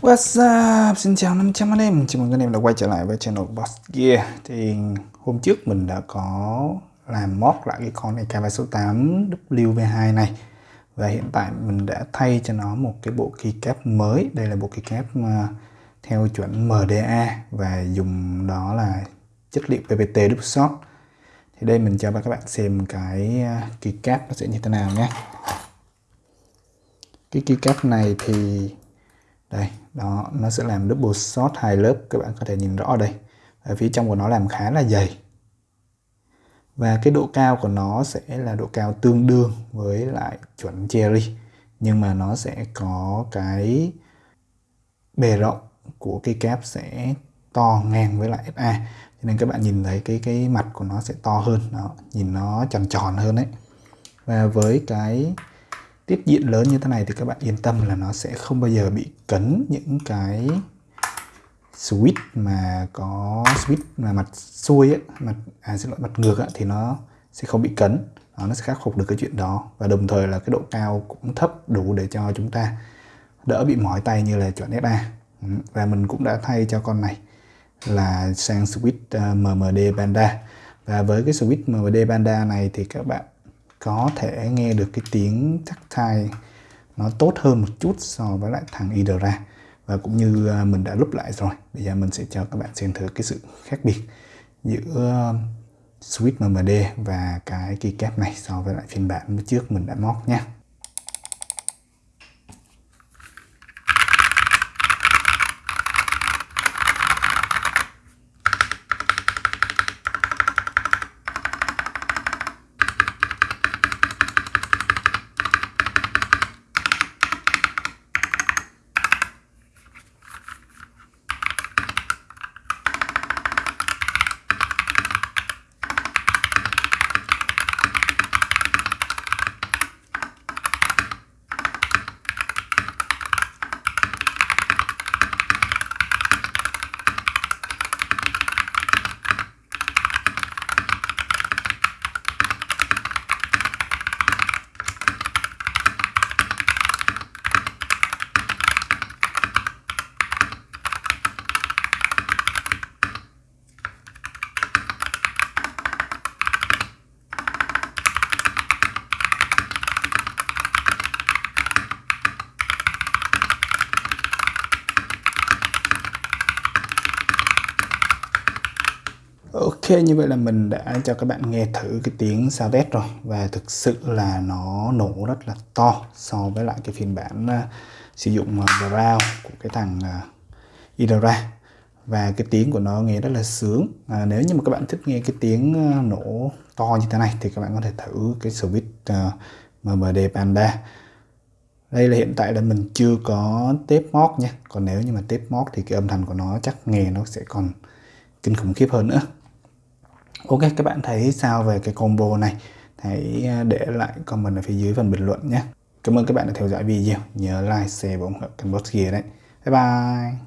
What's up? Xin chào 500 anh em. Chào mừng anh em đã quay trở lại với channel Boss Gear. Thì hôm trước mình đã có làm mod lại cái con này KV số 8 WV2 này. Và hiện tại mình đã thay cho nó một cái bộ keycap mới. Đây là bộ keycap à, theo chuẩn MDA Và dùng đó là chất liệu PPT double thì đây mình cho các bạn xem cái à, keycap nó sẽ như thế nào nhé. Cái keycap này thì, đây, đó, nó sẽ làm double shot hai lớp, các bạn có thể nhìn rõ đây. Ở phía trong của nó làm khá là dày. Và cái độ cao của nó sẽ là độ cao tương đương với lại chuẩn cherry nhưng mà nó sẽ có cái bề rộng của cái cáp sẽ to ngang với lại FA cho nên các bạn nhìn thấy cái cái mặt của nó sẽ to hơn đó nhìn nó tròn tròn hơn đấy. Và với cái tiết diện lớn như thế này thì các bạn yên tâm là nó sẽ không bao giờ bị cấn những cái switch mà có switch mà mặt xuôi ấy, mặt à xin lỗi mặt ngược ấy, thì nó sẽ không bị cấn. Đó, nó sẽ khắc phục được cái chuyện đó. Và đồng thời là cái độ cao cũng thấp đủ để cho chúng ta đỡ bị mỏi tay như là chọn SA ừ, và mình cũng đã thay cho con này là sang switch ờ, MMD Panda và với cái switch MMD Panda này thì các bạn có thể nghe được cái tiếng tactile nó tốt hơn một chút so với lại thằng Idra và cũng như ờ, mình đã lúc lại rồi, bây giờ mình sẽ cho các bạn xem thử cái sự khác biệt giữa ờ, Switch MMD và cái keycap này so với lại phiên bản trước mình đã móc nha. Ok như vậy là mình đã cho các bạn nghe thử cái tiếng sao test rồi. Và thực sự là nó nổ rất là to so với lại cái phiên bản uh, sử dụng uh, của cái thằng uh, Idora. Và cái tiếng của nó nghe rất là sướng. À, nếu như mà các bạn thích nghe cái tiếng uh, nổ to như thế này thì các bạn có thể thử cái switch uh, MMD Panda. Đây là hiện tại là mình chưa có tép móc nha. Còn nếu như mà tép móc thì cái âm thanh của nó chắc nghe nó sẽ còn kinh khủng khiếp hơn nữa. Ok các bạn thấy sao về cái combo này? Hãy à, để lại comment ở phía dưới phần bình luận nhé. Cảm ơn các bạn đã theo dõi video. Nhớ like, share và ủng hộ kênh Boss Gear đấy. Bye bye!